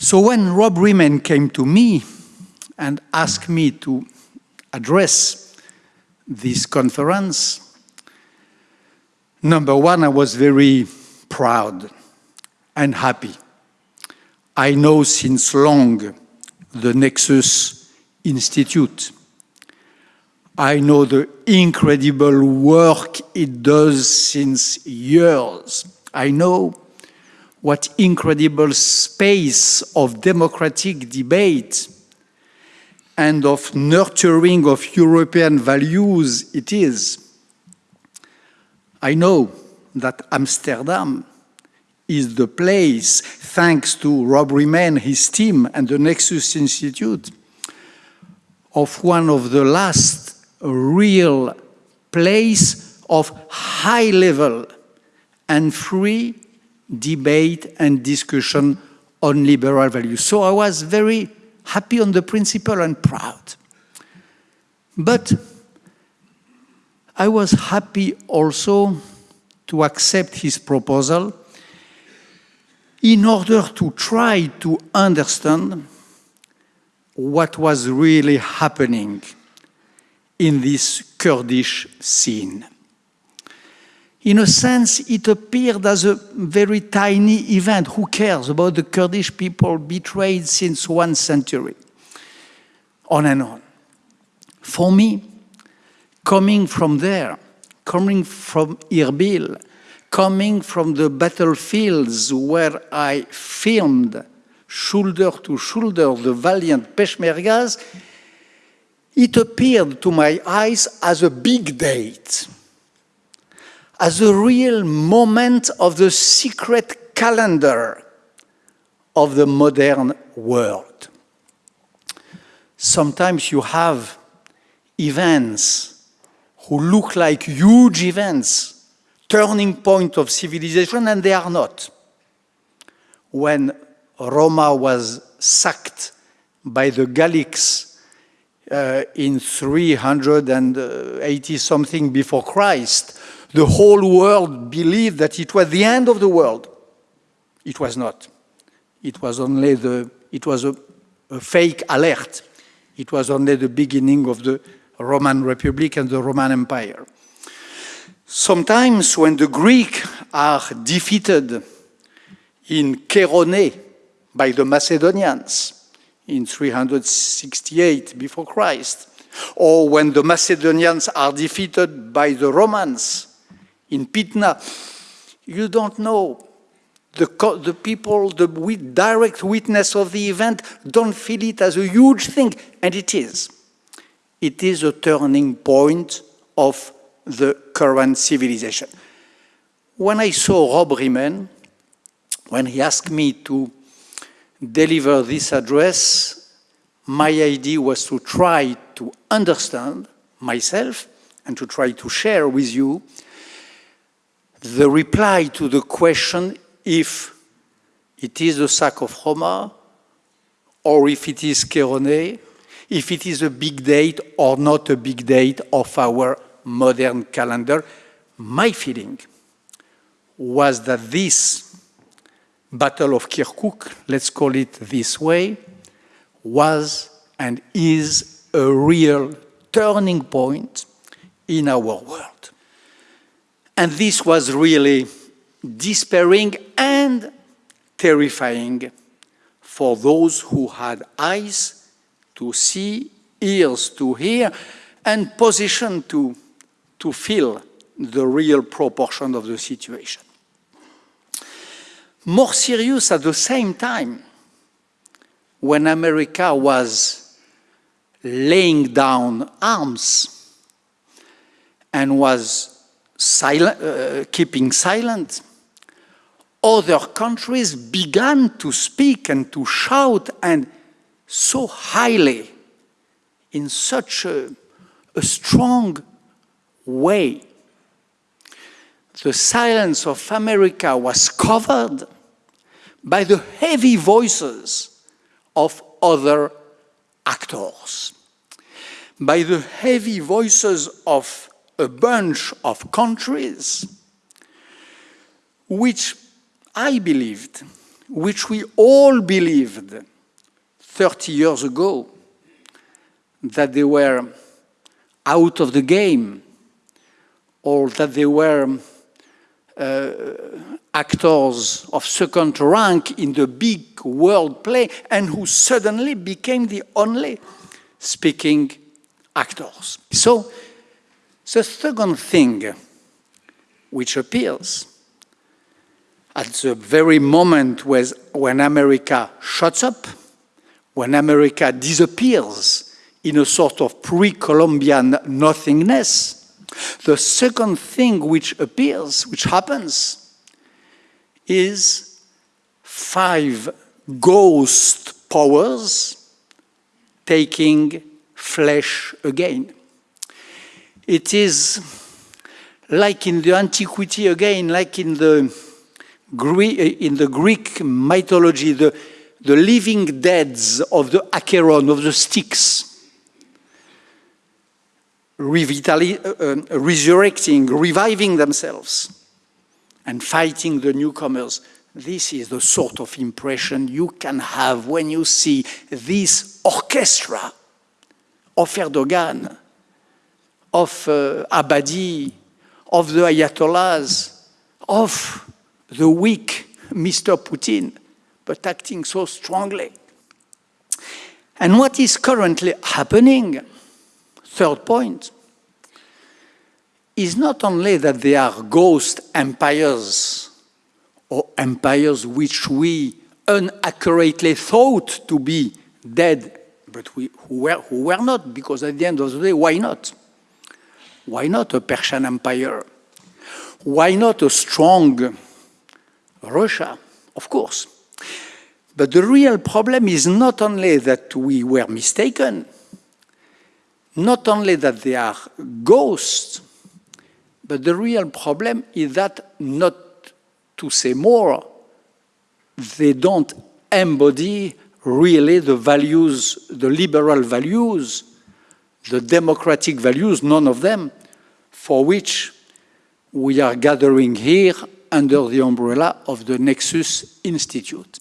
So when Rob Riemen came to me and asked me to address this conference, number one, I was very proud and happy. I know since long the Nexus Institute. I know the incredible work it does since years. I know what incredible space of democratic debate and of nurturing of European values it is. I know that Amsterdam is the place, thanks to Rob Riemen, his team, and the Nexus Institute, of one of the last real place of high level and free debate and discussion on liberal values. So I was very happy on the principle and proud. But I was happy also to accept his proposal in order to try to understand what was really happening in this Kurdish scene. In a sense, it appeared as a very tiny event. Who cares about the Kurdish people betrayed since one century? On and on. For me, coming from there, coming from Erbil, coming from the battlefields where I filmed shoulder to shoulder the valiant Peshmergas, it appeared to my eyes as a big date, as a real moment of the secret calendar of the modern world. Sometimes you have events who look like huge events, turning point of civilization, and they are not. When Roma was sacked by the Gallics uh, in 380 something before Christ, the whole world believed that it was the end of the world. It was not. It was only the, it was a, a fake alert. It was only the beginning of the Roman Republic and the Roman Empire. Sometimes when the Greeks are defeated in Chaeronea by the Macedonians in 368 before Christ, or when the Macedonians are defeated by the Romans in Pydna. you don't know. The, the people, the direct witness of the event, don't feel it as a huge thing, and it is. It is a turning point of the current civilization. When I saw Rob Riemen, when he asked me to deliver this address, my idea was to try to understand myself and to try to share with you the reply to the question if it is the sack of Roma or if it is Chaeronea, if it is a big date or not a big date of our modern calendar. My feeling was that this Battle of Kirkuk, let's call it this way, was and is a real turning point in our world. And this was really despairing and terrifying for those who had eyes to see, ears to hear, and position to, to feel the real proportion of the situation. More serious at the same time, when America was laying down arms and was silent, uh, keeping silent, other countries began to speak and to shout and so highly in such a, a strong way. The silence of America was covered by the heavy voices of other actors, by the heavy voices of a bunch of countries which I believed which we all believed 30 years ago that they were out of the game or that they were uh, actors of second rank in the big world play and who suddenly became the only speaking actors. So the second thing which appears at the very moment when America shuts up, when America disappears in a sort of pre-Columbian nothingness, the second thing which appears, which happens, is five ghost powers taking flesh again. It is like in the antiquity again, like in the, in the Greek mythology, the, the living deads of the Acheron, of the Styx, uh, resurrecting, reviving themselves, and fighting the newcomers. This is the sort of impression you can have when you see this orchestra of Erdogan, of uh, Abadi, of the Ayatollahs, of the weak Mr. Putin, but acting so strongly. And what is currently happening, third point, is not only that they are ghost empires or empires which we unaccurately thought to be dead, but we, who, were, who were not, because at the end of the day, why not? Why not a Persian Empire? Why not a strong Russia? Of course. But the real problem is not only that we were mistaken, not only that they are ghosts, but the real problem is that, not to say more, they don't embody really the values, the liberal values, the democratic values, none of them, for which we are gathering here under the umbrella of the Nexus Institute.